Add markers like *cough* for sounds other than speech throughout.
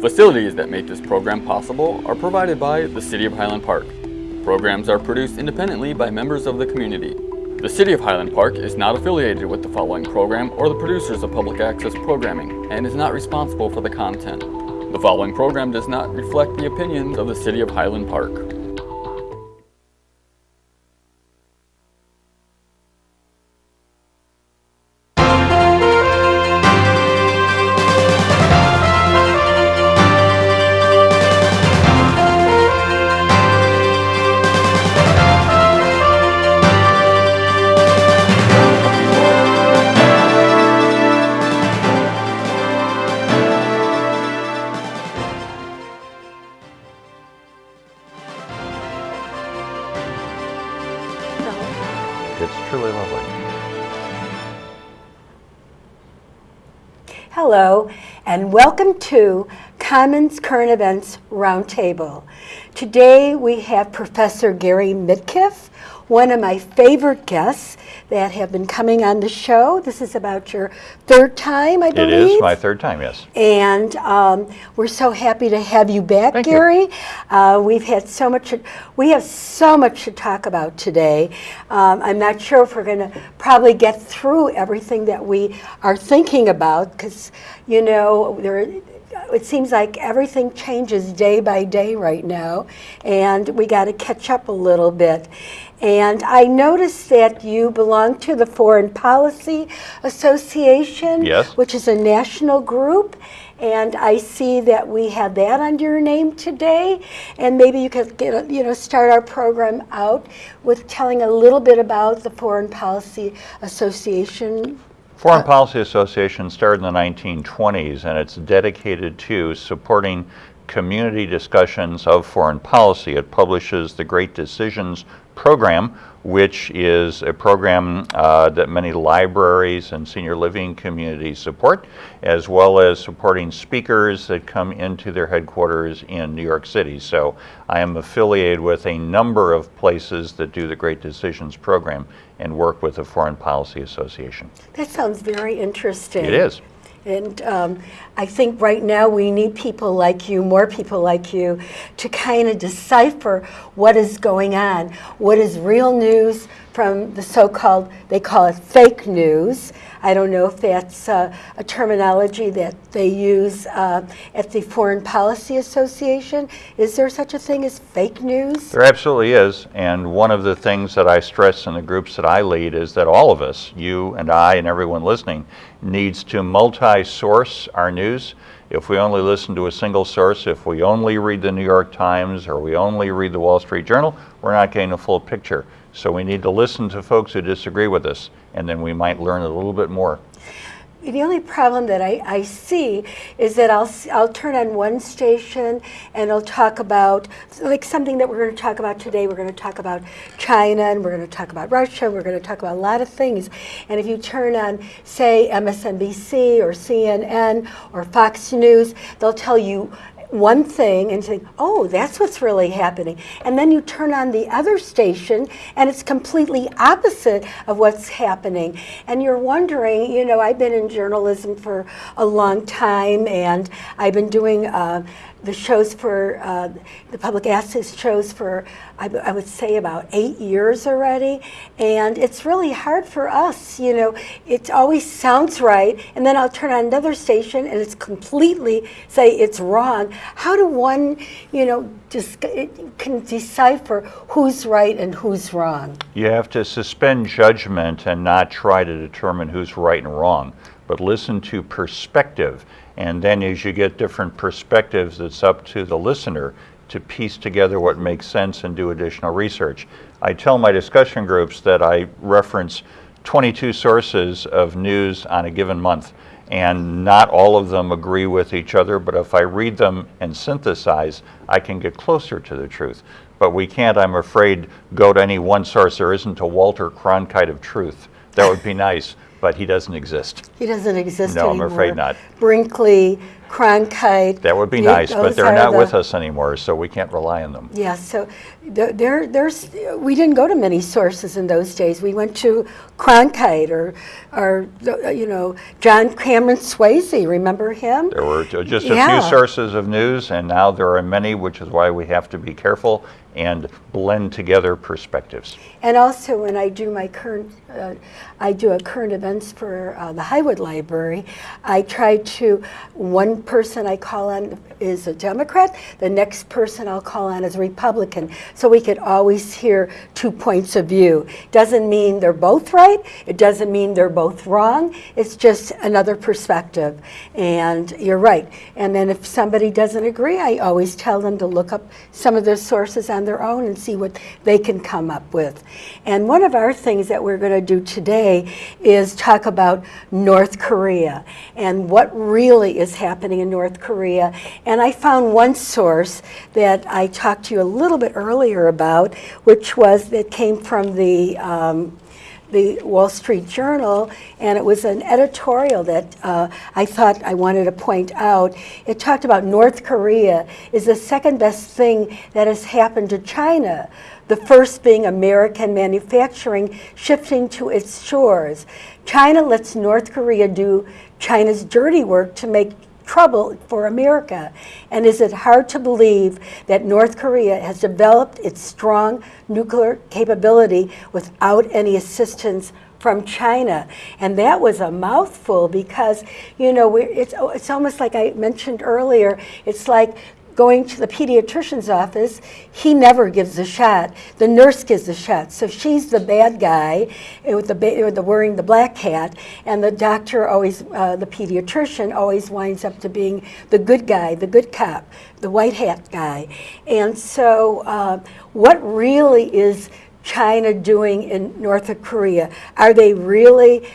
Facilities that make this program possible are provided by the City of Highland Park. Programs are produced independently by members of the community. The City of Highland Park is not affiliated with the following program or the producers of public access programming and is not responsible for the content. The following program does not reflect the opinions of the City of Highland Park. Welcome to Commons Current Events Roundtable. Today we have Professor Gary Mitkiff, one of my favorite guests that have been coming on the show. This is about your third time, I believe. is my third time, yes. And um, we're so happy to have you back, Thank you. Gary. Uh, we've had so much, we have so much to talk about today. Um, I'm not sure if we're going to probably get through everything that we are thinking about because, you know, there. It seems like everything changes day by day right now, and we got to catch up a little bit. And I noticed that you belong to the Foreign Policy Association, Yes. which is a national group. And I see that we have that under your name today. And maybe you could get, a- you know, start our program out with telling a little bit about the Foreign Policy Association. Foreign Policy Association started in the 1920s and it's dedicated to supporting community discussions of foreign policy. It publishes the Great Decisions program, which is a program uh, that many libraries and senior living communities support, as well as supporting speakers that come into their headquarters in New York City. So I am affiliated with a number of places that do the Great Decisions program and work with the Foreign Policy Association. That sounds very interesting. It is. And um, I think right now we need people like you, more people like you, to kind of decipher what is going on. What is real news from the so called, they call it fake news. I don't know if that's uh, a terminology that they use uh, at the Foreign Policy Association. Is there such a thing as fake news? There absolutely is. And one of the things that I stress in the groups that I lead is that all of us, you and I and everyone listening, needs to multi-source our news. If we only listen to a single source, if we only read the New York Times or we only read the Wall Street Journal, we're not getting a full picture. So we need to listen to folks who disagree with us, and then we might learn a little bit more. The only problem that I, I see is that I'll, I'll turn on one station and I'll talk about, like something that we're going to talk about today, we're going to talk about China and we're going to talk about Russia, we're going to talk about a lot of things. And if you turn on, say, MSNBC or CNN or Fox News, they'll tell you one thing and think, oh, that's what's really happening. And then you turn on the other station and it's completely opposite of what's happening. And you're wondering, you know, I've been in journalism for a long time and I've been doing uh, the shows for, uh, the public access shows for, I would say about eight years already. And it's really hard for us, you know, it always sounds right. And then I'll turn on another station and it's completely say it's wrong. How do one, you know, just can decipher who's right and who's wrong? You have to suspend judgment and not try to determine who's right and wrong, but listen to perspective. And then as you get different perspectives, it's up to the listener to piece together what makes sense and do additional research. I tell my discussion groups that I reference 22 sources of news on a given month and not all of them agree with each other, but if I read them and synthesize, I can get closer to the truth. But we can't, I'm afraid, go to any one source. There isn't a Walter Cronkite of truth. That would be *laughs* nice, but he doesn't exist. He doesn't exist No, I'm afraid not. Brinkley, Cronkite. That would be nice, but they're not the- with us anymore, so we can't rely on them. Yeah, so there, there's, we didn't go to many sources in those days. We went to Cronkite or, or you know, John Cameron Swayze. Remember him? There were just a Yeah. few sources of news, and now there are many, which is why we have to be careful and blend together perspectives. And also, when I do my current, uh, I do a current events for uh, the Highwood Library. I try to one person I call on is a Democrat, the next person I'll call on is a Republican, so we could always hear two points of view. Doesn't mean they're both right. It doesn't mean they're both wrong. It's just another perspective. And you're right. And then if somebody doesn't agree, I always tell them to look up some of the sources on their own and see what they can come up with. And one of our things that we're going to do today is talk about North Korea and what really is happening in North Korea. And I found one source that I talked to you a little bit earlier about, which was that came from the um, the Wall Street Journal, and it was an editorial that uh, I thought I wanted to point out. It talked about North Korea is the second best thing that has happened to China. The first being American manufacturing shifting to its shores. China lets North Korea do China's dirty work to make trouble for America. And is it hard to believe that North Korea has developed its strong nuclear capability without any assistance from China? And that was a mouthful because, you know, it's, it's almost like I mentioned earlier, it's like going to the pediatrician's office, he never gives a shot. The nurse gives the shot. So she's the bad guy with the, with the wearing the black hat, and the doctor always, uh, the pediatrician always winds up to being the good guy, the good cop, the white hat guy. And so, uh, what really is China doing in North Korea? Are they really,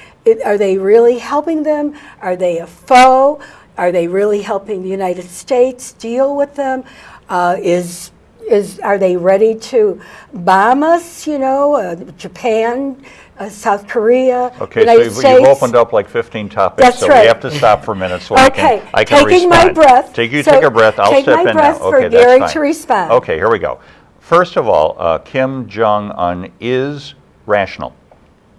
are they really helping them? Are they a foe? Are they really helping the United States deal with them? Uh, is is are they ready to bomb us? You know, uh, Japan, uh, South Korea, Okay, so United you've, States. you've opened up like 15 topics, That's so right. we have to stop for a minute so I Okay, can, I can taking respond. my breath. Take, you So take a breath, I'll take step my in breath now. for Okay, that's fine. to respond. Okay, here we go. First of all, uh, Kim Jong-un is rational.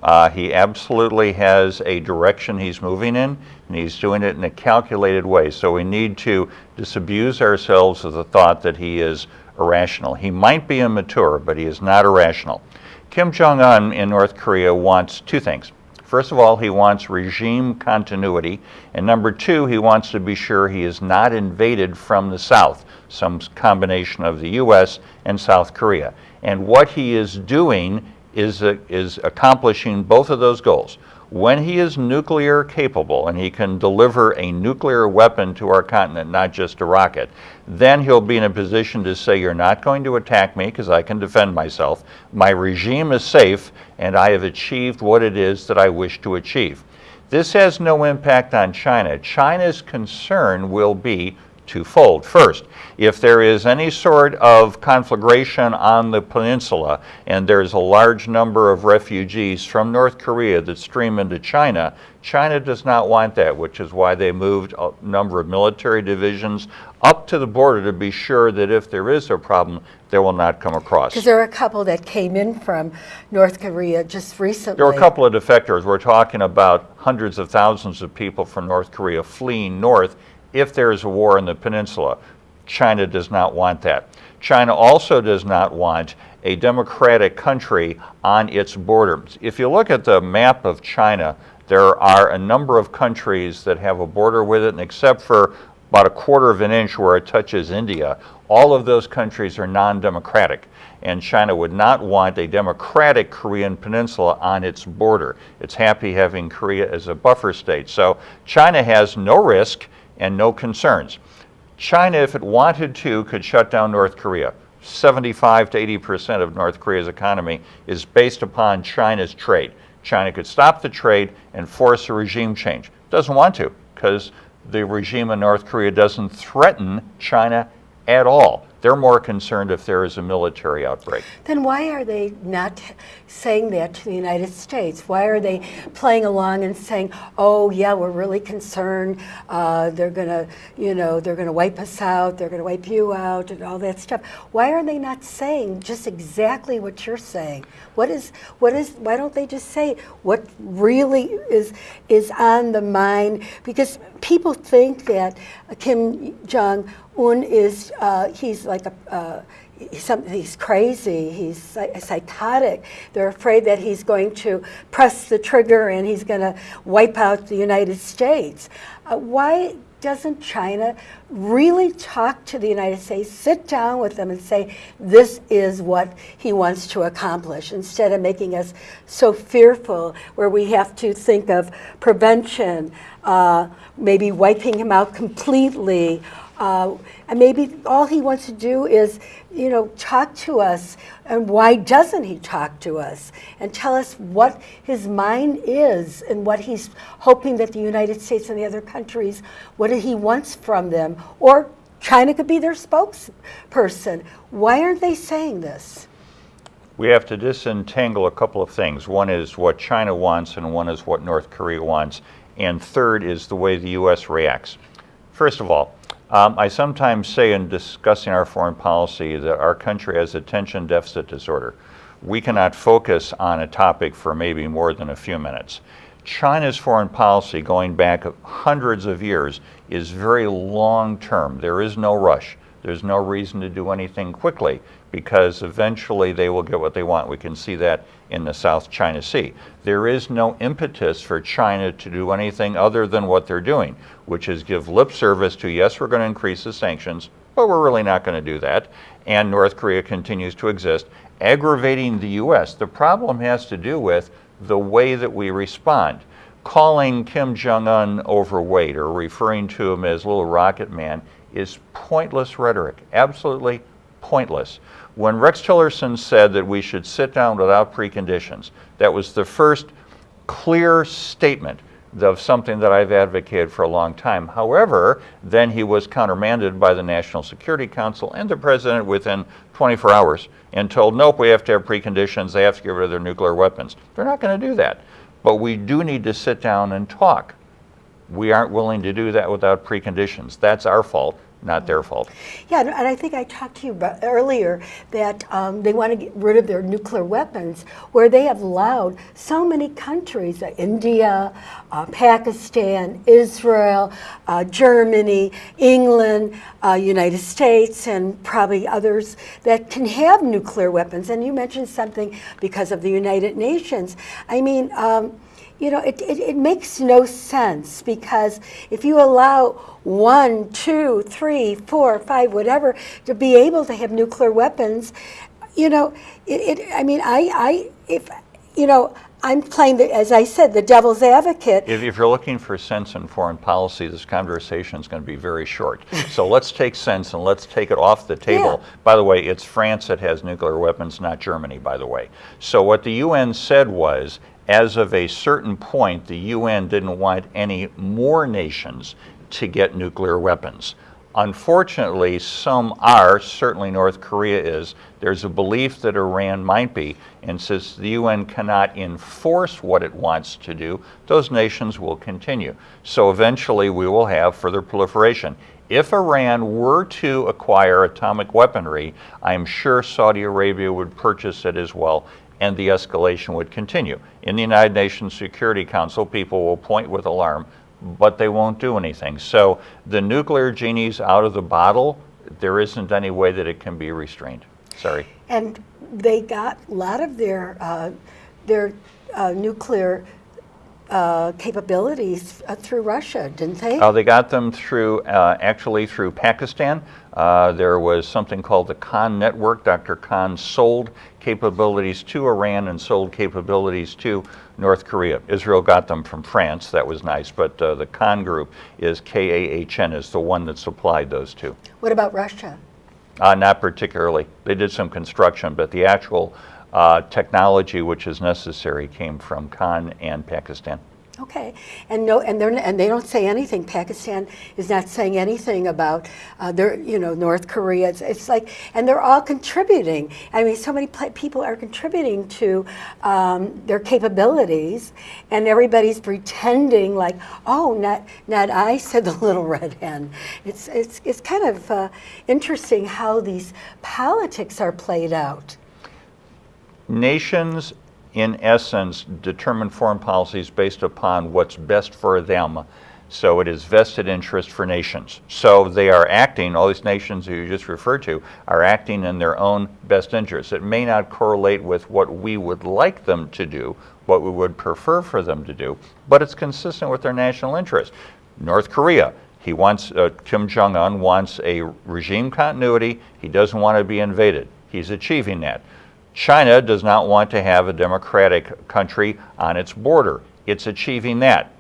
Uh, he absolutely has a direction he's moving in, and he's doing it in a calculated way. So we need to disabuse ourselves of the thought that he is irrational. He might be immature, but he is not irrational. Kim Jong un in North Korea wants two things. First of all, he wants regime continuity. And number two, he wants to be sure he is not invaded from the south, some combination of the U.S. and South Korea. And what he is doing is, uh, is accomplishing both of those goals. When he is nuclear capable and he can deliver a nuclear weapon to our continent, not just a rocket, then he'll be in a position to say, You're not going to attack me because I can defend myself. My regime is safe and I have achieved what it is that I wish to achieve. This has no impact on China. China's concern will be twofold. First, if there is any sort of conflagration on the peninsula and there's a large number of refugees from North Korea that stream into China, China does not want that, which is why they moved a number of military divisions up to the border to be sure that if there is a problem, they will not come across. Because there are a couple that came in from North Korea just recently. There were a couple of defectors. We're talking about hundreds of thousands of people from North Korea fleeing north if there is a war in the peninsula. China does not want that. China also does not want a democratic country on its borders. If you look at the map of China, there are a number of countries that have a border with it, and except for about a quarter of an inch where it touches India, all of those countries are non-democratic. And China would not want a democratic Korean peninsula on its border. It's happy having Korea as a buffer state. So China has no risk and no concerns. China, if it wanted to, could shut down North Korea. 75 to 80 percent of North Korea's economy is based upon China's trade. China could stop the trade and force a regime change. Doesn't want to because the regime in North Korea doesn't threaten China at all. They're more concerned if there is a military outbreak. Then why are they not saying that to the United States? Why are they playing along and saying, "Oh, yeah, we're really concerned. Uh, they're gonna, you know, they're gonna wipe us out. They're gonna wipe you out, and all that stuff." Why are they not saying just exactly what you're saying? What is, what is? Why don't they just say what really is is on the mind? Because people think that Kim Jong Un is uh, he's like a uh, he's crazy, he's psychotic. They're afraid that he's going to press the trigger and he's going to wipe out the United States. Uh, why doesn't China really talk to the United States, sit down with them and say, this is what he wants to accomplish, instead of making us so fearful where we have to think of prevention, uh, maybe wiping him out completely, uh, and maybe all he wants to do is, you know, talk to us. And why doesn't he talk to us and tell us what his mind is and what he's hoping that the United States and the other countries, what he wants from them? Or China could be their spokesperson. Why aren't they saying this? We have to disentangle a couple of things. One is what China wants, and one is what North Korea wants. And third is the way the U.S. reacts. First of all, um, I sometimes say in discussing our foreign policy that our country has attention deficit disorder. We cannot focus on a topic for maybe more than a few minutes. China's foreign policy, going back hundreds of years, is very long term. There is no rush. There's no reason to do anything quickly because eventually they will get what they want. We can see that in the South China Sea. There is no impetus for China to do anything other than what they're doing, which is give lip service to, yes, we're going to increase the sanctions, but we're really not going to do that. And North Korea continues to exist, aggravating the U.S. The problem has to do with the way that we respond. Calling Kim Jong un overweight or referring to him as little rocket man is pointless rhetoric, absolutely pointless. When Rex Tillerson said that we should sit down without preconditions, that was the first clear statement of something that I've advocated for a long time. However, then he was countermanded by the National Security Council and the president within 24 hours and told, nope, we have to have preconditions. They have to get rid of their nuclear weapons. They're not going to do that. But we do need to sit down and talk. We aren't willing to do that without preconditions. That's our fault not their fault. Yeah, and I think I talked to you about earlier that um, they want to get rid of their nuclear weapons, where they have allowed so many countries, India, uh, Pakistan, Israel, uh, Germany, England, uh, United States, and probably others that can have nuclear weapons. And you mentioned something because of the United Nations. I mean, um, you know, it, it, it, makes no sense because if you allow one, two, three, four, five, whatever, to be able to have nuclear weapons, you know, it, it I mean, I, I, if, you know, I'm playing, the, as I said, the devil's advocate. If, if, you're looking for sense in foreign policy, this conversation is going to be very short. so let's take sense and let's take it off the table. Yeah. By the way, it's France that has nuclear weapons, not Germany, by the way. So what the UN said was as of a certain point, the UN didn't want any more nations to get nuclear weapons. Unfortunately, some are, certainly North Korea is. There's a belief that Iran might be, and since the UN cannot enforce what it wants to do, those nations will continue. So eventually we will have further proliferation. If Iran were to acquire atomic weaponry, I'm sure Saudi Arabia would purchase it as well, and the escalation would continue. In the United Nations Security Council, people will point with alarm, but they won't do anything. So the nuclear genie's out of the bottle. There isn't any way that it can be restrained. Sorry. And they got a lot of their uh, their uh, nuclear uh, capabilities uh, through Russia, didn't they? Oh, they got them through, uh, actually through Pakistan. Uh, there was something called the Khan Network. Dr. Khan sold capabilities to Iran and sold capabilities to North Korea. Israel got them from France. That was nice. But uh, the Khan group is K-A-H-N, is the one that supplied those two. What about Russia? Uh, not particularly. They did some construction, but the actual uh, technology which is necessary came from Khan and Pakistan. Okay, and no, and they're and they don't say anything. Pakistan is not saying anything about uh, their, you know, North Korea. It's, it's like, and they're all contributing. I mean, so many people are contributing to um, their capabilities, and everybody's pretending like, oh, not not I *laughs* said the little red hen. It's it's it's kind of uh, interesting how these politics are played out. Nations, in essence, determine foreign policies based upon what's best for them. So it is vested interest for nations. So they are acting, all these nations you just referred to, are acting in their own best interest. It may not correlate with what we would like them to do, what we would prefer for them to do, but it's consistent with their national interest. North Korea, he wants, uh, Kim Jong un wants a regime continuity. He doesn't want to be invaded. He's achieving that. China does not want to have a democratic country on its border. It's achieving that.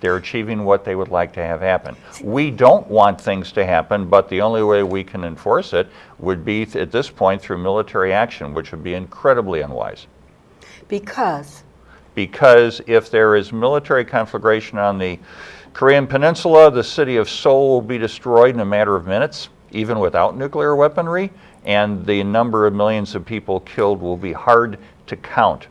They're achieving what they would like to have happen. We don't want things to happen, but the only way we can enforce it would be at this point through military action, which would be incredibly unwise. Because Because if there is military conflagration on the Korean Peninsula, the city of Seoul will be destroyed in a matter of minutes, even without nuclear weaponry, and the number of millions of people killed will be hard to count.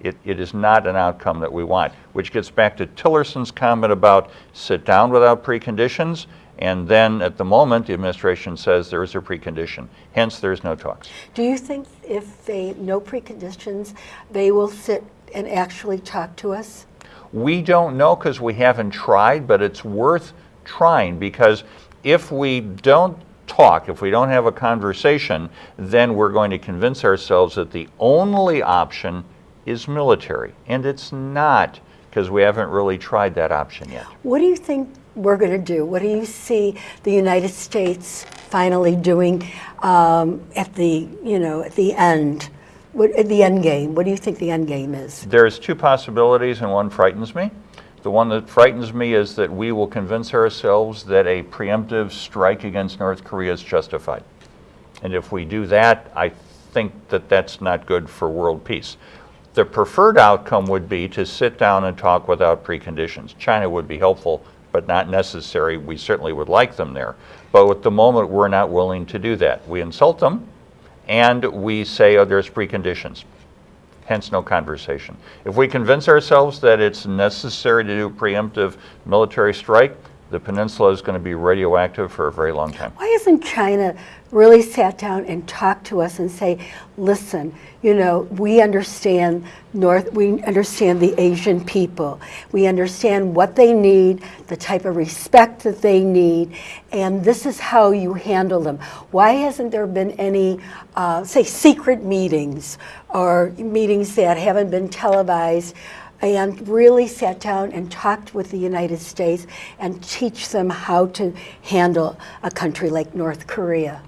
It, it is not an outcome that we want, which gets back to Tillerson's comment about sit down without preconditions, and then at the moment, the administration says there is a precondition. Hence, there's no talks. Do you think if they, no preconditions, they will sit and actually talk to us? We don't know because we haven't tried, but it's worth trying because if we don't talk, if we don't have a conversation, then we're going to convince ourselves that the only option is military. And it's not because we haven't really tried that option yet. What do you think we're going to do? What do you see the United States finally doing um, at the, you know, at the end? What, at the end game? What do you think the end game is? There's two possibilities, and one frightens me. The one that frightens me is that we will convince ourselves that a preemptive strike against North Korea is justified. And if we do that, I think that that's not good for world peace. The preferred outcome would be to sit down and talk without preconditions. China would be helpful, but not necessary. We certainly would like them there. But at the moment, we're not willing to do that. We insult them, and we say, oh, there's preconditions. Hence, no conversation. If we convince ourselves that it's necessary to do a preemptive military strike, the peninsula is going to be radioactive for a very long time. Why hasn't China really sat down and talked to us and say, listen, you know, we understand North, we understand the Asian people. We understand what they need, the type of respect that they need, and this is how you handle them. Why hasn't there been any, uh, say, secret meetings or meetings that haven't been televised? and really sat down and talked with the United States and teach them how to handle a country like North Korea.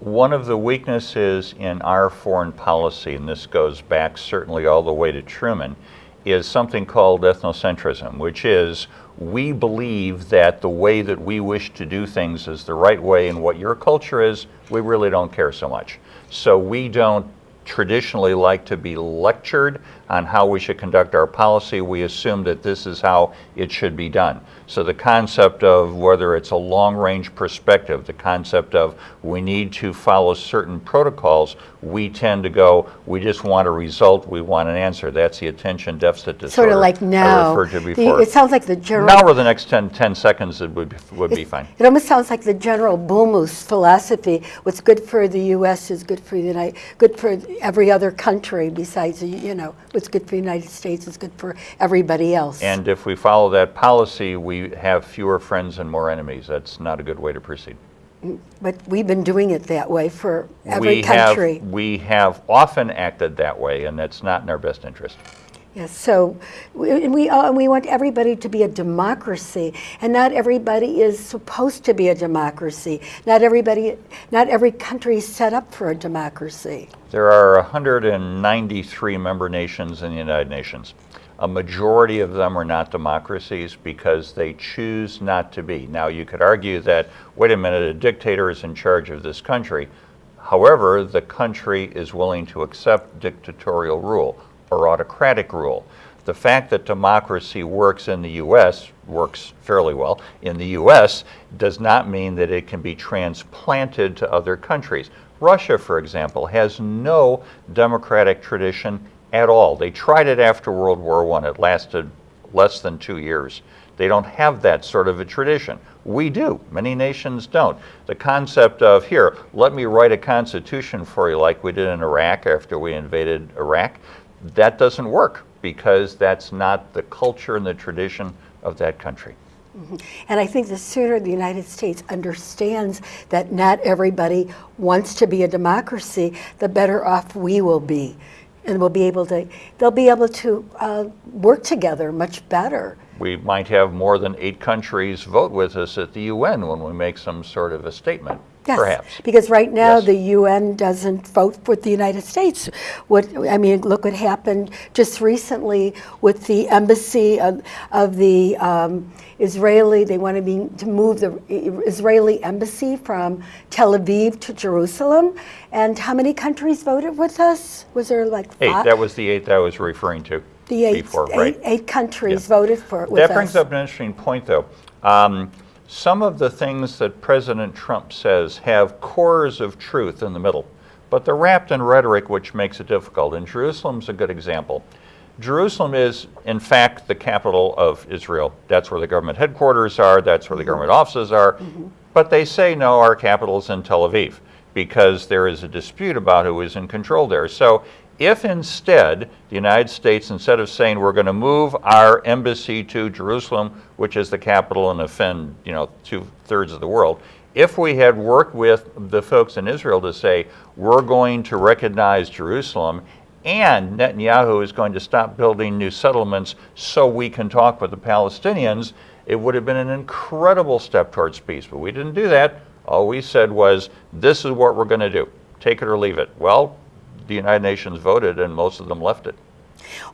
One of the weaknesses in our foreign policy, and this goes back certainly all the way to Truman, is something called ethnocentrism, which is we believe that the way that we wish to do things is the right way, and what your culture is, we really don't care so much. So we don't traditionally like to be lectured on how we should conduct our policy. We assume that this is how it should be done. So the concept of whether it's a long range perspective, the concept of we need to follow certain protocols, we tend to go, we just want a result, we want an answer. That's the attention deficit disorder. Sort of like now. I referred to the- it sounds like the general. now or the next 10, 10 seconds, it would, be- would be fine. It almost sounds like the general Bullmoose philosophy. What's good for the U.S. is good for the United, good for every other country besides, you know, what's good for the United States is good for everybody else. And if we follow that policy, we have fewer friends and more enemies. That's not a good way to proceed. Mm, but we've been doing it that way for every we country. Have, we have often acted that way, and that's not in our best interest. Yes, so, we- we, uh, we want everybody to be a democracy, and not everybody is supposed to be a democracy. Not everybody, not every country is set up for a democracy. There are 193 member nations in the United Nations. A majority of them are not democracies because they choose not to be. Now, you could argue that, wait a minute, a dictator is in charge of this country. However, the country is willing to accept dictatorial rule or autocratic rule. The fact that democracy works in the U.S., works fairly well in the U.S., does not mean that it can be transplanted to other countries. Russia, for example, has no democratic tradition at all. They tried it after World War I. It lasted less than two years. They don't have that sort of a tradition. We do. Many nations don't. The concept of, here, let me write a constitution for you like we did in Iraq after we invaded Iraq, that doesn't work because that's not the culture and the tradition of that country. And I think the sooner the United States understands that not everybody wants to be a democracy, the better off we will be. And we'll be able to, they'll be able to uh, work together much better. We might have more than eight countries vote with us at the UN when we make some sort of a statement. Yes, Perhaps. because right now Yes. the UN doesn't vote with the United States. What I mean, look what happened just recently with the embassy of, of the um, Israeli. They want to be to move the Israeli embassy from Tel Aviv to Jerusalem. And how many countries voted with us? Was there like Eight. five? That was the eight that I was referring to the eight, before, eight- right? eight countries Yeah. voted for it with That brings us. up an interesting point, though. Um, some of the things that President Trump says have cores of truth in the middle, but they're wrapped in rhetoric, which makes it difficult. And Jerusalem's a good example. Jerusalem is, in fact, the capital of Israel. That's where the government headquarters are, that's where the government offices are. But they say, no, our capital's in Tel Aviv because there is a dispute about who is in control there. So if instead the United States, instead of saying we're going to move our embassy to Jerusalem, which is the capital and offend, you know, two thirds of the world, if we had worked with the folks in Israel to say we're going to recognize Jerusalem and Netanyahu is going to stop building new settlements so we can talk with the Palestinians, it would have been an incredible step towards peace. But we didn't do that. All we said was, this is what we're going to do. Take it or leave it. Well, the United Nations voted and most of them left it.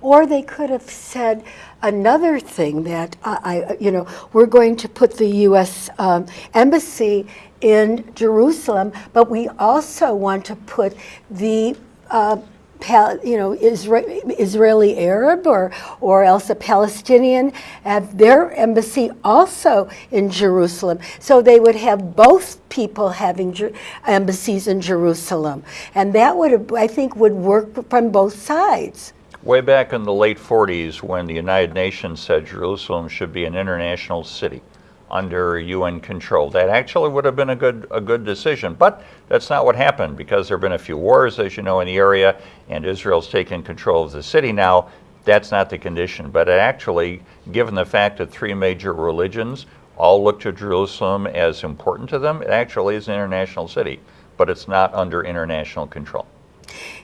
Or they could have said another thing that I, I you know, we're going to put the U.S. Um, embassy in Jerusalem, but we also want to put the uh, you know, Isra- Israeli Arab or, or else a Palestinian have their embassy also in Jerusalem. So they would have both people having embassies in Jerusalem. And that would, I think, would work from both sides. Way back in the late 40s, when the United Nations said Jerusalem should be an international city under UN control, that actually would have been a good a good decision. But that's not what happened because there have been a few wars, as you know, in the area, and Israel's taken control of the city now. That's not the condition. But actually, given the fact that three major religions all look to Jerusalem as important to them, it actually is an international city, but it's not under international control.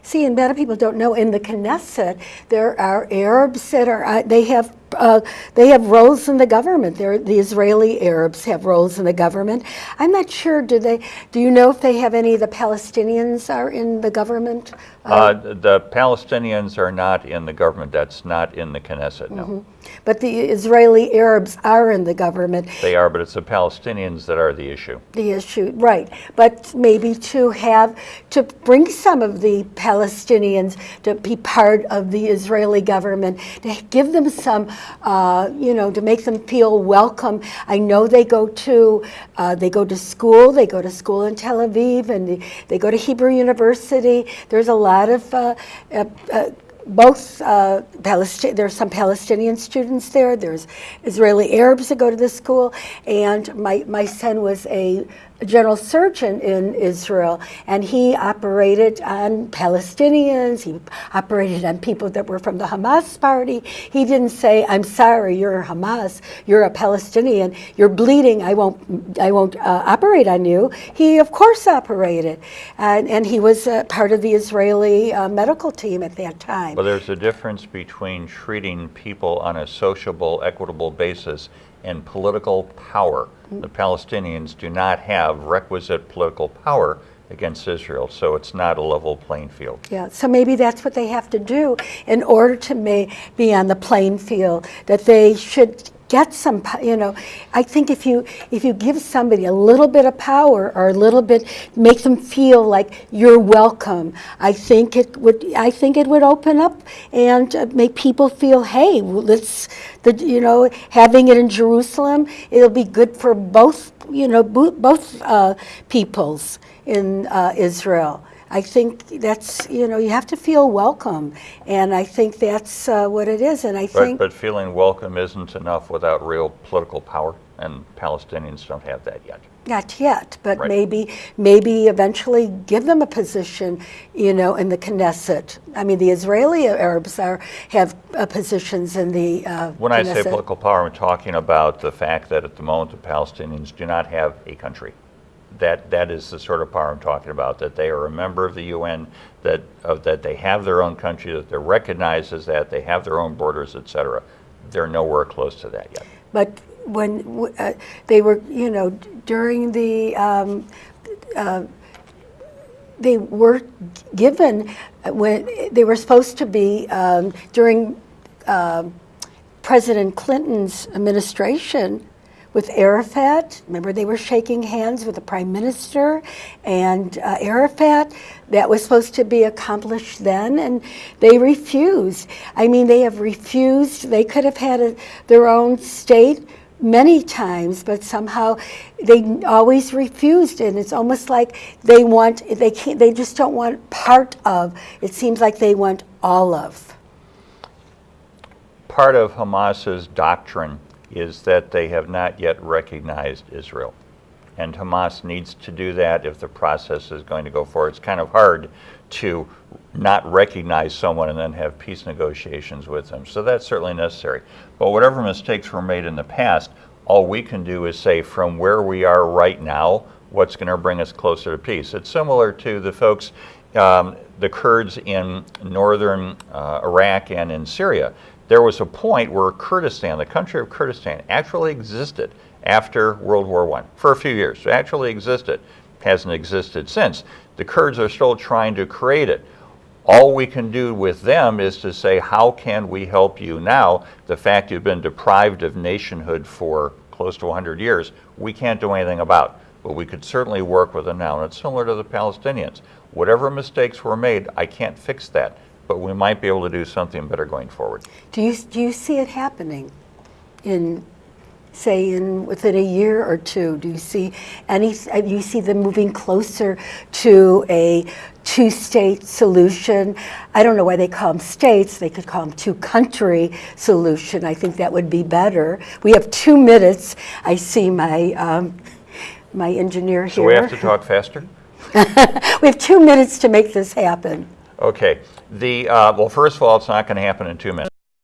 See, and many people don't know. In the Knesset, there are Arabs that are uh, they have uh, they have roles in the government. They're, the Israeli Arabs have roles in the government. I'm not sure. Do they? Do you know if they have any the Palestinians are in the government? Uh, the Palestinians are not in the government. That's not in the Knesset, no. But the Israeli Arabs are in the government. They are, but it's the Palestinians that are the issue. the issue, right. But maybe to have, to bring some of the Palestinians to be part of the Israeli government, to give them some, uh, you know, to make them feel welcome. I know they go to, uh, they go to school, they go to school in Tel Aviv, and they, they go to Hebrew University. There's a lot of uh, uh, uh, both uh, Palestine, there's some Palestinian students there. There's Israeli Arabs that go to the school, and my my son was a general surgeon in Israel, and he operated on Palestinians. He operated on people that were from the Hamas party. He didn't say, "I'm sorry, you're Hamas. You're a Palestinian. You're bleeding. I won't. I won't uh, operate on you." He, of course, operated, and, and he was uh, part of the Israeli uh, medical team at that time. But there's a difference between treating people on a sociable, equitable basis and political power. The Palestinians do not have requisite political power against Israel, so it's not a level playing field. Yeah, so maybe that's what they have to do in order to be on the playing field, that they should get some, you know, I think if you, if you give somebody a little bit of power or a little bit, make them feel like you're welcome, I think it would, I think it would open up and uh, make people feel, hey, let's, the, you know, having it in Jerusalem, it'll be good for both, you know, bo- both uh, peoples in uh, Israel. I think that's, you know, you have to feel welcome. And I think that's uh, what it is. And I But, think. but feeling welcome isn't enough without real political power, and Palestinians don't have that yet. Not yet, but Right. maybe, maybe eventually give them a position, you know, in the Knesset. I mean, the Israeli Arabs are, have uh, positions in the uh, When I say political power, I'm talking about the fact that at the moment the Palestinians do not have a country. That, that is the sort of power I'm talking about, that they are a member of the UN, that, uh, that they have their own country, that they're recognized as that, they have their own borders, et cetera. They're nowhere close to that yet. But when uh, they were, you know, during the, um, uh, they were given, uh, when they were supposed to be um, during um President Clinton's administration with Arafat. Remember, they were shaking hands with the prime minister and uh, Arafat. That was supposed to be accomplished then, and they refused. I mean, they have refused. They could have had a, their own state many times, but somehow they always refused. And it's almost like they want, they can't, they just don't want part of. It seems like they want all of. Part of Hamas's doctrine is that they have not yet recognized Israel. And Hamas needs to do that if the process is going to go forward. It's kind of hard to not recognize someone and then have peace negotiations with them. So that's certainly necessary. But whatever mistakes were made in the past, all we can do is say from where we are right now, what's going to bring us closer to peace. It's similar to the folks, um, the Kurds in northern uh, Iraq and in Syria. There was a point where Kurdistan, the country of Kurdistan, actually existed after World War I for a few years. It actually existed, hasn't existed since. The Kurds are still trying to create it. All we can do with them is to say, how can we help you now? The fact you've been deprived of nationhood for close to 100 years, we can't do anything about. But we could certainly work with them now. And it's similar to the Palestinians. Whatever mistakes were made, I can't fix that. But we might be able to do something better going forward. Do you, do you see it happening in, say, in within a year or two? Do you see any, uh, do you see them moving closer to a two-state solution? I don't know why they call them states, they could call them two-country solution. I think that would be better. We have two minutes. I see my, um, my engineer here. So we have to talk faster? *laughs* We have two minutes to make this happen. Okay. The, uh, well, first of all, it's not going to happen in two minutes.